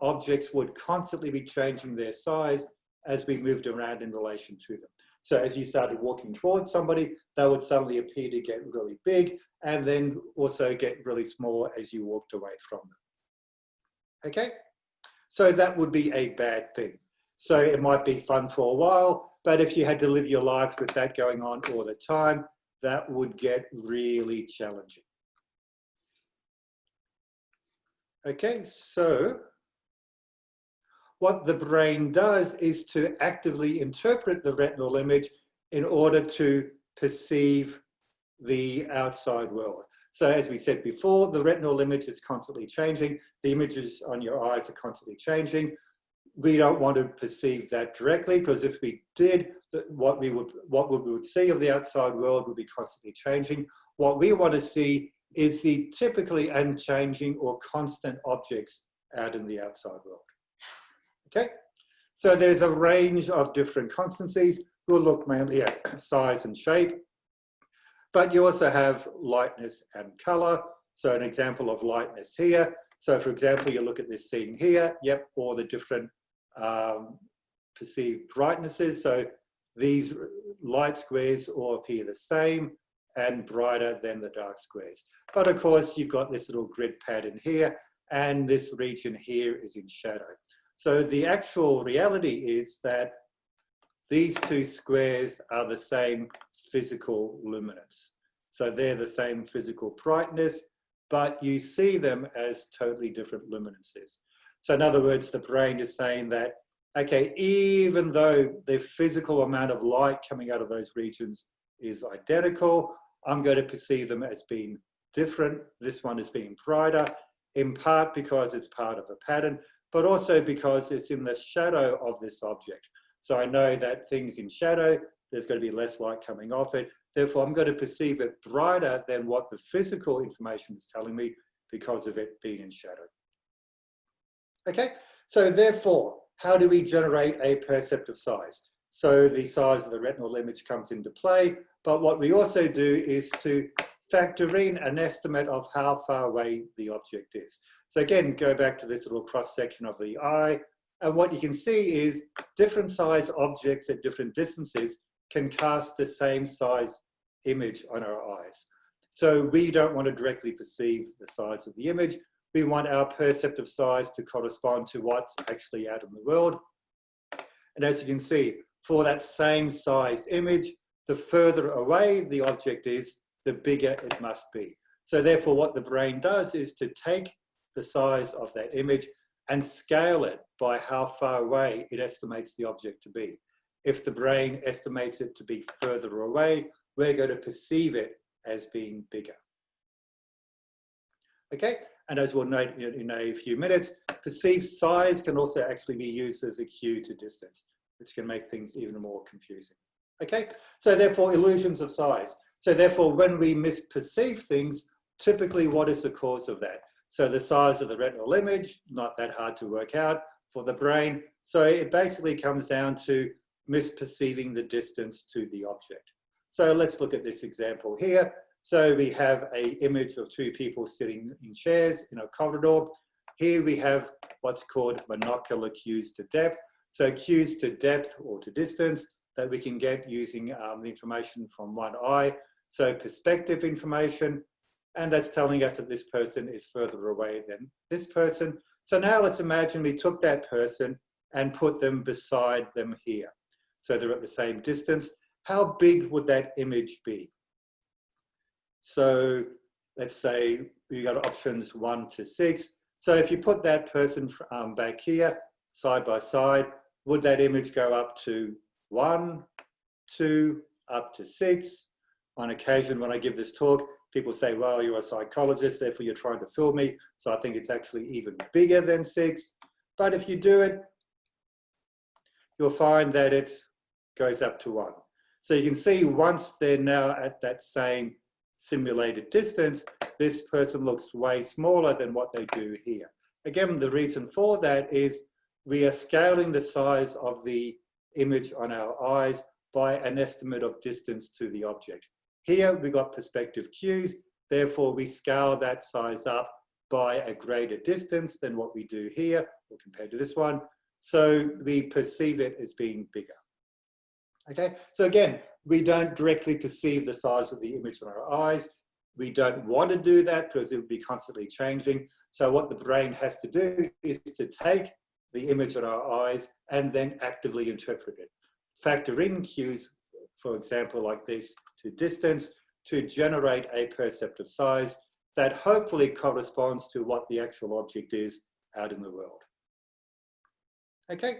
Speaker 3: objects would constantly be changing their size as we moved around in relation to them. So as you started walking towards somebody, they would suddenly appear to get really big and then also get really small as you walked away from them. Okay, so that would be a bad thing. So it might be fun for a while, but if you had to live your life with that going on all the time, that would get really challenging. Okay, so what the brain does is to actively interpret the retinal image in order to perceive the outside world. So as we said before, the retinal image is constantly changing. The images on your eyes are constantly changing we don't want to perceive that directly because if we did, what we would what we would see of the outside world would be constantly changing. What we want to see is the typically unchanging or constant objects out in the outside world. Okay, so there's a range of different constancies. We'll look mainly at size and shape, but you also have lightness and color. So an example of lightness here. So for example, you look at this scene here, yep, all the different um, perceived brightnesses. So these light squares all appear the same and brighter than the dark squares. But of course, you've got this little grid pattern here, and this region here is in shadow. So the actual reality is that these two squares are the same physical luminance. So they're the same physical brightness, but you see them as totally different luminances. So in other words, the brain is saying that, okay, even though the physical amount of light coming out of those regions is identical, I'm going to perceive them as being different. This one is being brighter, in part because it's part of a pattern, but also because it's in the shadow of this object. So I know that things in shadow, there's going to be less light coming off it. Therefore, I'm going to perceive it brighter than what the physical information is telling me because of it being in shadow. Okay, so therefore, how do we generate a perceptive size? So the size of the retinal image comes into play, but what we also do is to factor in an estimate of how far away the object is. So again, go back to this little cross section of the eye, and what you can see is different size objects at different distances can cast the same size image on our eyes. So we don't want to directly perceive the size of the image. We want our perceptive size to correspond to what's actually out in the world. And as you can see, for that same size image, the further away the object is, the bigger it must be. So therefore what the brain does is to take the size of that image and scale it by how far away it estimates the object to be. If the brain estimates it to be further away, we're going to perceive it as being bigger. Okay, and as we'll note in a few minutes, perceived size can also actually be used as a cue to distance, which can make things even more confusing. Okay, so therefore illusions of size. So therefore when we misperceive things, typically what is the cause of that? So the size of the retinal image, not that hard to work out for the brain. So it basically comes down to misperceiving the distance to the object. So let's look at this example here. So we have a image of two people sitting in chairs in a corridor. Here we have what's called monocular cues to depth. So cues to depth or to distance that we can get using um, the information from one eye. So perspective information, and that's telling us that this person is further away than this person. So now let's imagine we took that person and put them beside them here. So they're at the same distance how big would that image be? So let's say you got options one to six. So if you put that person um, back here, side by side, would that image go up to one, two, up to six? On occasion, when I give this talk, people say, well, you're a psychologist, therefore you're trying to fool me. So I think it's actually even bigger than six. But if you do it, you'll find that it goes up to one. So you can see once they're now at that same simulated distance, this person looks way smaller than what they do here. Again, the reason for that is we are scaling the size of the image on our eyes by an estimate of distance to the object. Here we got perspective cues, therefore we scale that size up by a greater distance than what we do here, or compared to this one, so we perceive it as being bigger. Okay, so again, we don't directly perceive the size of the image on our eyes. We don't want to do that because it would be constantly changing. So what the brain has to do is to take the image on our eyes and then actively interpret it. Factor in cues, for example, like this to distance to generate a perceptive size that hopefully corresponds to what the actual object is out in the world. Okay.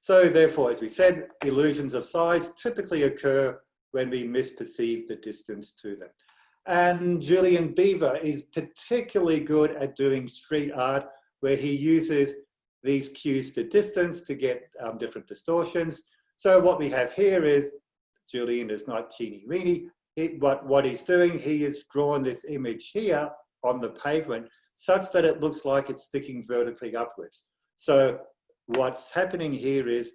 Speaker 3: So therefore, as we said, illusions of size typically occur when we misperceive the distance to them. And Julian Beever is particularly good at doing street art where he uses these cues to distance to get um, different distortions. So what we have here is, Julian is not teeny weeny, it, what, what he's doing, he has drawn this image here on the pavement such that it looks like it's sticking vertically upwards. So what's happening here is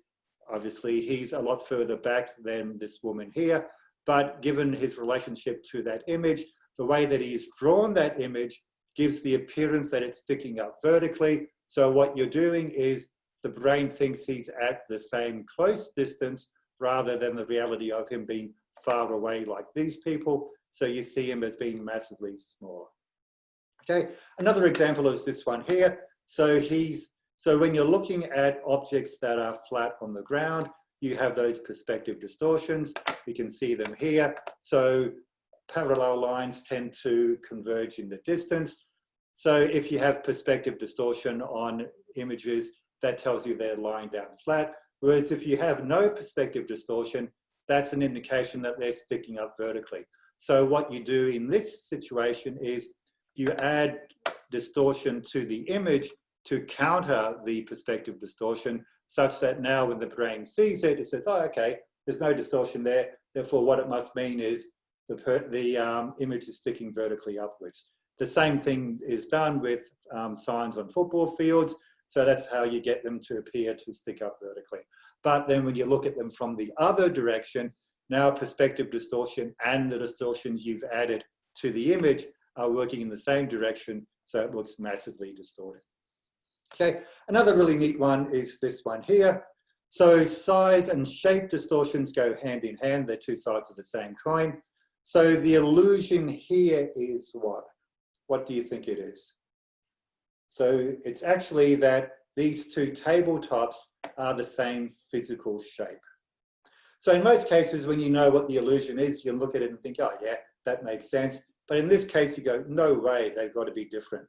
Speaker 3: obviously he's a lot further back than this woman here, but given his relationship to that image, the way that he's drawn that image gives the appearance that it's sticking up vertically. So what you're doing is the brain thinks he's at the same close distance rather than the reality of him being far away like these people. So you see him as being massively small. Okay, another example is this one here. So he's so when you're looking at objects that are flat on the ground, you have those perspective distortions. You can see them here. So parallel lines tend to converge in the distance. So if you have perspective distortion on images, that tells you they're lying down flat. Whereas if you have no perspective distortion, that's an indication that they're sticking up vertically. So what you do in this situation is you add distortion to the image to counter the perspective distortion such that now when the brain sees it, it says, oh, okay, there's no distortion there. Therefore, what it must mean is the, the um, image is sticking vertically upwards. The same thing is done with um, signs on football fields. So that's how you get them to appear to stick up vertically. But then when you look at them from the other direction, now perspective distortion and the distortions you've added to the image are working in the same direction, so it looks massively distorted. Okay, another really neat one is this one here. So size and shape distortions go hand in hand, they're two sides of the same coin. So the illusion here is what? What do you think it is? So it's actually that these two tabletops are the same physical shape. So in most cases, when you know what the illusion is, you look at it and think, oh yeah, that makes sense. But in this case, you go, no way, they've got to be different.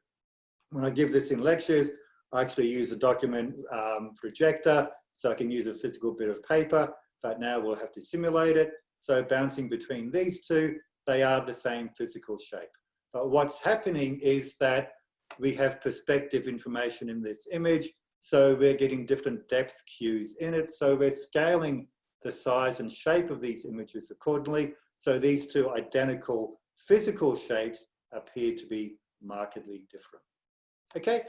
Speaker 3: When I give this in lectures, I actually use a document um, projector, so I can use a physical bit of paper, but now we'll have to simulate it. So bouncing between these two, they are the same physical shape. But what's happening is that we have perspective information in this image, so we're getting different depth cues in it. So we're scaling the size and shape of these images accordingly. So these two identical physical shapes appear to be markedly different. Okay,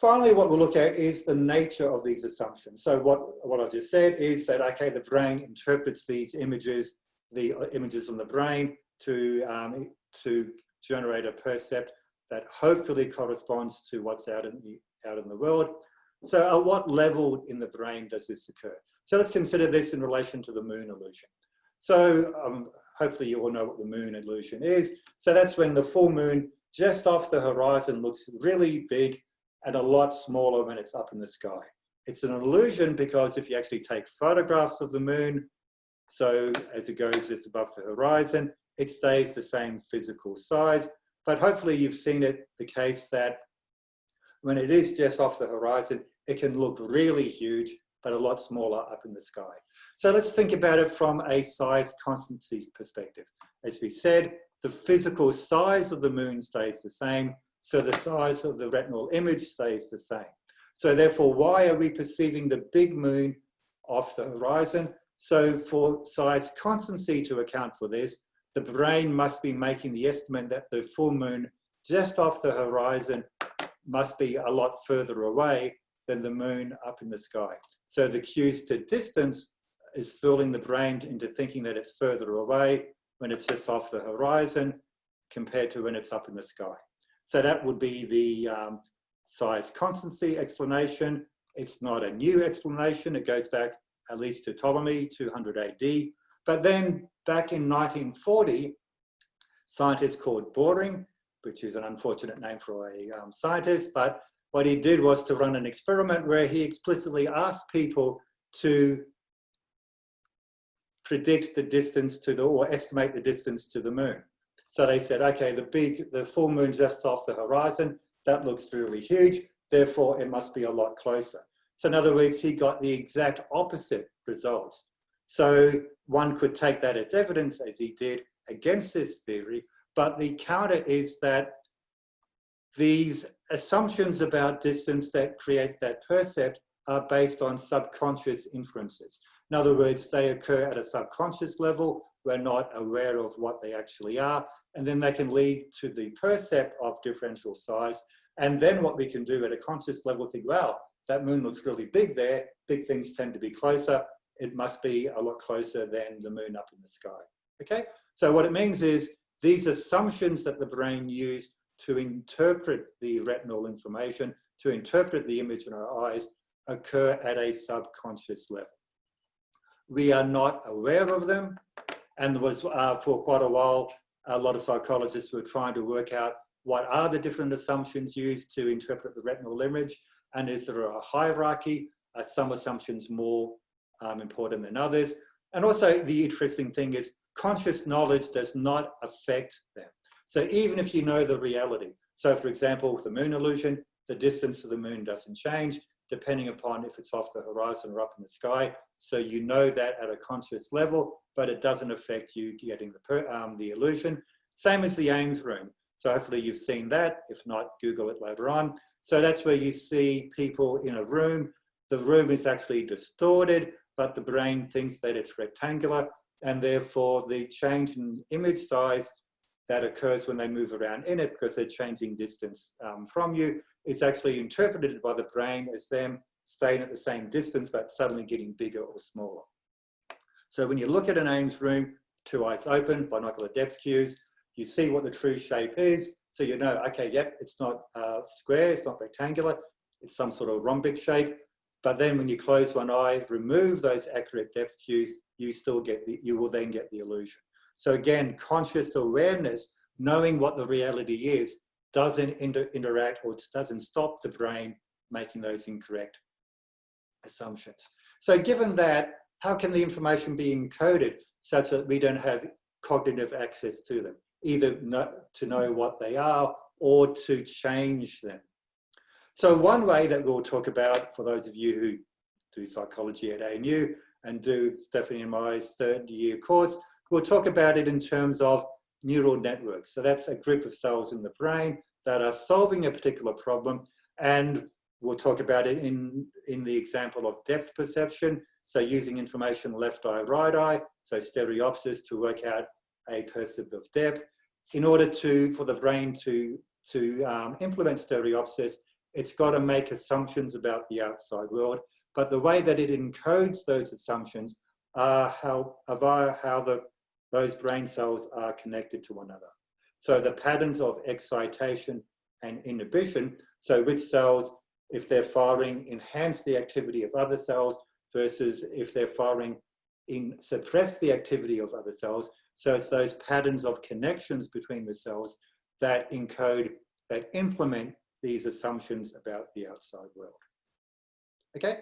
Speaker 3: finally what we'll look at is the nature of these assumptions. So what, what I just said is that, okay, the brain interprets these images, the images on the brain to, um, to generate a percept that hopefully corresponds to what's out in the, out in the world. So at what level in the brain does this occur? So let's consider this in relation to the moon illusion. So um, hopefully you all know what the moon illusion is. So that's when the full moon just off the horizon looks really big and a lot smaller when it's up in the sky. It's an illusion because if you actually take photographs of the moon, so as it goes just above the horizon, it stays the same physical size. But hopefully you've seen it the case that when it is just off the horizon, it can look really huge but a lot smaller up in the sky. So let's think about it from a size constancy perspective. As we said, the physical size of the moon stays the same, so the size of the retinal image stays the same. So therefore, why are we perceiving the big moon off the horizon? So for size constancy to account for this, the brain must be making the estimate that the full moon just off the horizon must be a lot further away than the moon up in the sky. So the cues to distance is fooling the brain into thinking that it's further away when it's just off the horizon compared to when it's up in the sky. So that would be the um, size constancy explanation. It's not a new explanation. It goes back at least to Ptolemy, 200 AD. But then back in 1940, scientists called Boring, which is an unfortunate name for a um, scientist, but what he did was to run an experiment where he explicitly asked people to predict the distance to the, or estimate the distance to the moon. So they said, okay, the big, the full moon just off the horizon, that looks really huge, therefore it must be a lot closer. So in other words, he got the exact opposite results. So one could take that as evidence, as he did, against this theory, but the counter is that these assumptions about distance that create that percept are based on subconscious inferences. In other words, they occur at a subconscious level. We're not aware of what they actually are. And then they can lead to the percept of differential size. And then what we can do at a conscious level, think, well, that moon looks really big there. Big things tend to be closer. It must be a lot closer than the moon up in the sky. Okay, so what it means is these assumptions that the brain used to interpret the retinal information, to interpret the image in our eyes, occur at a subconscious level. We are not aware of them, and was uh, for quite a while, a lot of psychologists were trying to work out what are the different assumptions used to interpret the retinal image and is there a hierarchy? Are some assumptions more um, important than others? And also the interesting thing is conscious knowledge does not affect them. So even if you know the reality, so for example, with the moon illusion, the distance to the moon doesn't change depending upon if it's off the horizon or up in the sky. So you know that at a conscious level, but it doesn't affect you getting the, um, the illusion. Same as the Ames room. So hopefully you've seen that. If not, Google it later on. So that's where you see people in a room. The room is actually distorted, but the brain thinks that it's rectangular and therefore the change in image size that occurs when they move around in it because they're changing distance um, from you is actually interpreted by the brain as them staying at the same distance but suddenly getting bigger or smaller. So when you look at an Ames room, two eyes open, binocular depth cues, you see what the true shape is. So you know, okay, yep, it's not uh, square, it's not rectangular, it's some sort of rhombic shape. But then when you close one eye, remove those accurate depth cues, you still get the, you will then get the illusion. So again, conscious awareness, knowing what the reality is, doesn't inter interact or doesn't stop the brain making those incorrect assumptions. So given that, how can the information be encoded such that we don't have cognitive access to them, either to know what they are or to change them? So one way that we'll talk about for those of you who do psychology at ANU and do Stephanie and my third year course, we'll talk about it in terms of neural networks. So that's a group of cells in the brain that are solving a particular problem. And we'll talk about it in, in the example of depth perception. So using information left eye, right eye, so stereopsis to work out a percept of depth. In order to, for the brain to, to um, implement stereopsis, it's got to make assumptions about the outside world, but the way that it encodes those assumptions are how, via how the, those brain cells are connected to one another. So the patterns of excitation and inhibition, so which cells, if they're firing, enhance the activity of other cells versus if they're firing, in, suppress the activity of other cells. So it's those patterns of connections between the cells that encode, that implement these assumptions about the outside world. Okay,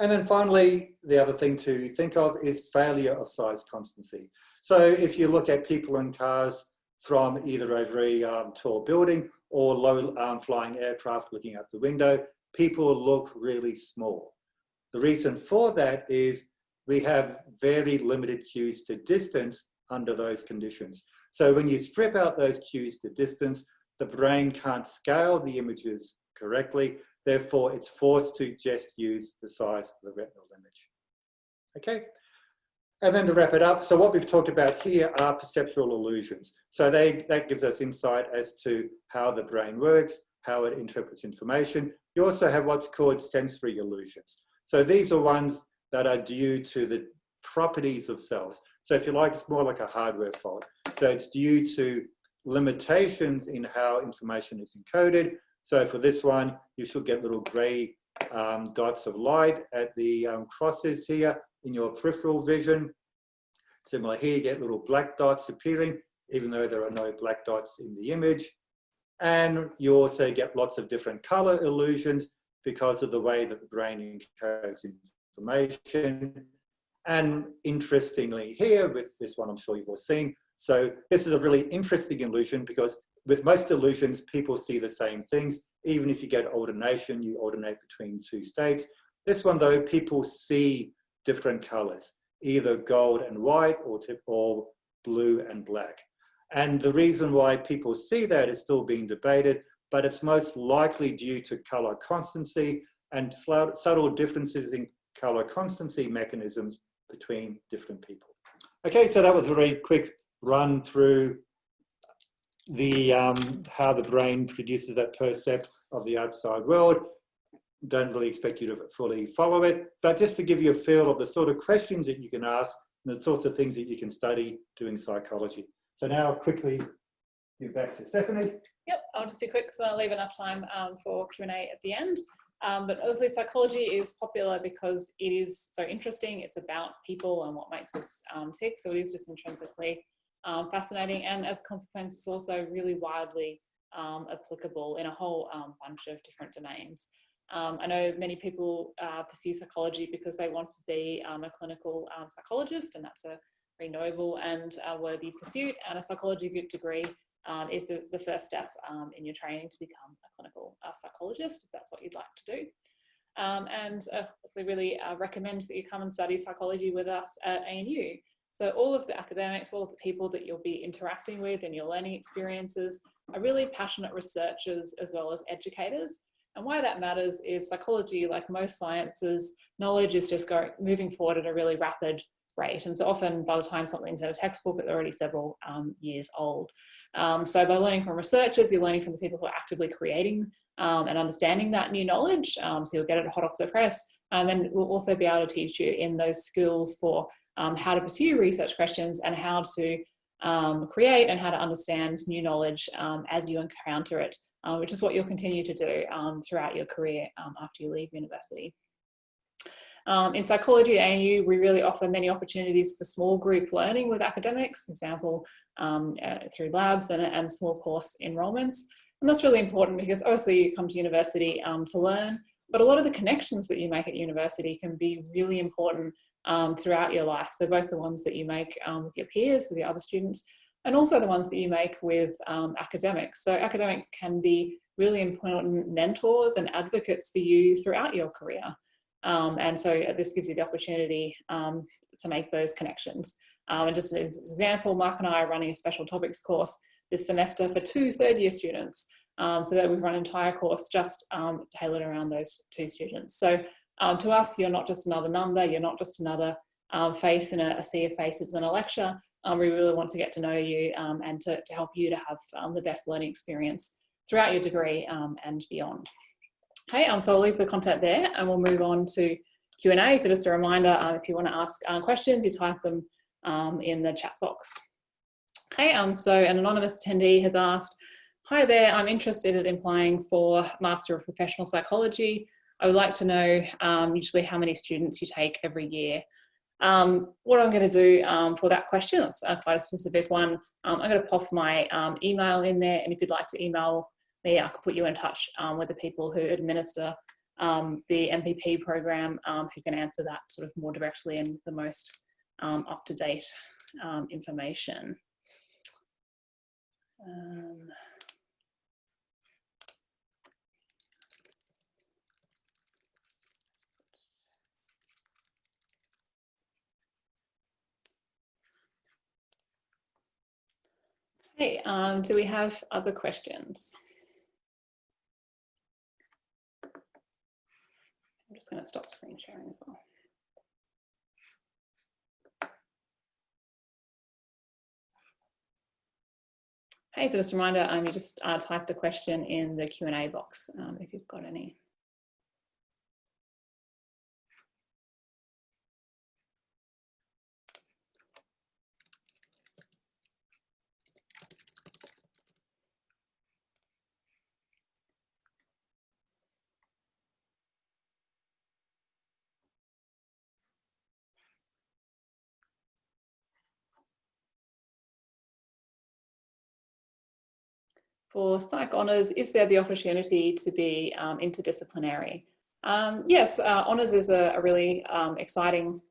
Speaker 3: and then finally, the other thing to think of is failure of size constancy. So if you look at people in cars from either a very um, tall building or low um, flying aircraft looking out the window, people look really small. The reason for that is we have very limited cues to distance under those conditions. So when you strip out those cues to distance, the brain can't scale the images correctly. Therefore, it's forced to just use the size of the retinal image. Okay, and then to wrap it up, so what we've talked about here are perceptual illusions. So they, that gives us insight as to how the brain works, how it interprets information. You also have what's called sensory illusions. So these are ones that are due to the properties of cells. So if you like, it's more like a hardware fault. So it's due to limitations in how information is encoded. So for this one, you should get little gray um, dots of light at the um, crosses here in your peripheral vision. Similar here, you get little black dots appearing, even though there are no black dots in the image. And you also get lots of different color illusions because of the way that the brain encodes information. And interestingly here, with this one I'm sure you've all seen, so this is a really interesting illusion because with most illusions, people see the same things. Even if you get alternation, you alternate between two states. This one though, people see different colors, either gold and white or, tip, or blue and black. And the reason why people see that is still being debated, but it's most likely due to color constancy and subtle differences in color constancy mechanisms between different people. Okay, so that was a very quick run through the um, how the brain produces that percept of the outside world. Don't really expect you to fully follow it, but just to give you a feel of the sort of questions that you can ask and the sorts of things that you can study doing psychology. So now quickly give back to Stephanie.
Speaker 1: Yep, I'll just be quick because I'll leave enough time um, for Q&A at the end. Um, but obviously psychology is popular because it is so interesting. It's about people and what makes us um, tick. So it is just intrinsically um, fascinating and as a consequence it's also really widely um, applicable in a whole um, bunch of different domains. Um, I know many people uh, pursue psychology because they want to be a clinical psychologist and that's a very noble and uh, worthy pursuit and a psychology degree um, is the, the first step um, in your training to become a clinical uh, psychologist if that's what you'd like to do. Um, and uh, obviously really uh, recommend that you come and study psychology with us at ANU. So all of the academics, all of the people that you'll be interacting with in your learning experiences are really passionate researchers as well as educators. And why that matters is psychology, like most sciences, knowledge is just going, moving forward at a really rapid rate. And so often by the time something's in a textbook, it's already several um, years old. Um, so by learning from researchers, you're learning from the people who are actively creating um, and understanding that new knowledge. Um, so you'll get it hot off the press. Um, and we'll also be able to teach you in those skills for um, how to pursue research questions and how to create and how to understand new knowledge as you encounter it, uh, which is what you'll continue to do throughout your career after you leave university. Um, in psychology at ANU, we really offer many opportunities for small group learning with academics, for example, um, uh, through labs and, and, small course enrolments. And that's really important because obviously you come to university um, to learn, but a lot of the connections that you make at university can be really important um, throughout your life. So both the ones that you make um, with your peers, with your other students, and also the ones that you make with um, academics. So academics can be really important mentors and advocates for you throughout your career. Um, and so this gives you the opportunity um, to make those connections. Um, and just an example, Mark and I are running a special topics course this semester for two third year students. Um, so that we've run an entire course just um, tailored around those two students. So um, to us, you're not just another number, you're not just another face in a, a, sea of faces in a lecture. we really want to get to know you and to, to help you to have the best learning experience throughout your degree and beyond. Okay, um, so I'll leave the content there and we'll move on to Q&A. So just a reminder, um, if you want to ask uh, questions, you type them um, in the chat box. Okay, um, so an anonymous attendee has asked, Hi there, I'm interested in applying for Master of Professional Psychology. I would like to know um, usually how many students you take every year. Um, what I'm going to do for that question, it's uh, quite a specific one, um, I'm going to pop my email in there and if you'd like to email me, I could put you in touch um, with the people who administer um, the MPP program um, who can answer that sort of more directly and the most um, up-to-date um, information. Um, Hey, do we have other questions? I'm just going to stop screen sharing as well. Hey, so just a reminder, um, you just uh, type the question in the Q&A box um, if you've got any. For Psych Honours, is there the opportunity to be um, interdisciplinary? Um, yes, uh, Honours is a, a really um, exciting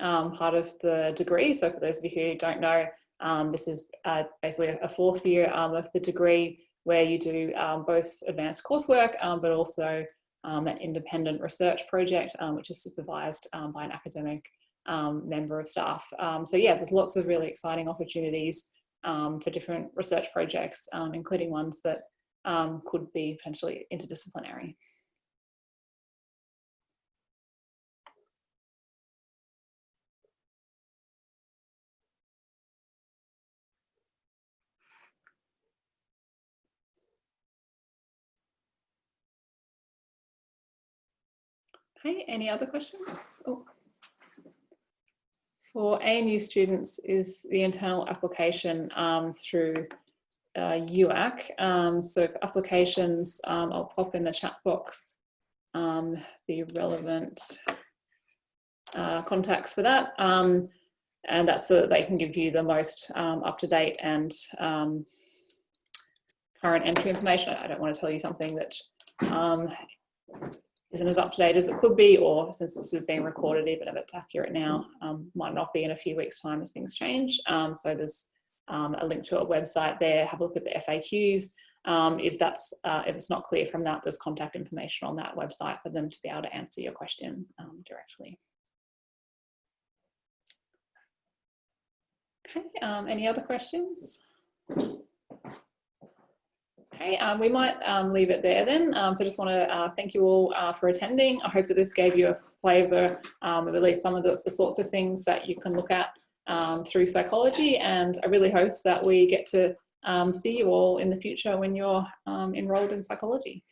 Speaker 1: um, part of the degree. So for those of you who don't know, um, this is uh, basically a fourth year of the degree where you do both advanced coursework, but also an independent research project, which is supervised by an academic member of staff. so yeah, there's lots of really exciting opportunities um, for different research projects, um, including ones that um, could be potentially interdisciplinary. Okay, any other questions? Oh for ANU students is the internal application um, through uh, UAC. Um, so for applications, um, I'll pop in the chat box um, the relevant uh, contacts for that. Um, and that's so that they can give you the most um, up-to-date and current entry information. I don't want to tell you something that isn't as up-to-date as it could be, or since this is being recorded, even if it's accurate now, um, might not be in a few weeks' time as things change. Um, so there's um, a link to a website there. Have a look at the FAQs. Um, if that's uh, if it's not clear from that, there's contact information on that website for them to be able to answer your question um, directly. Okay, any other questions? Okay, um, we might um, leave it there then. Um, so I just want to uh, thank you all uh, for attending. I hope that this gave you a flavour um, of at least some of the, the, sorts of things that you can look at um, through psychology. And I really hope that we get to um, see you all in the future when you're enrolled in psychology.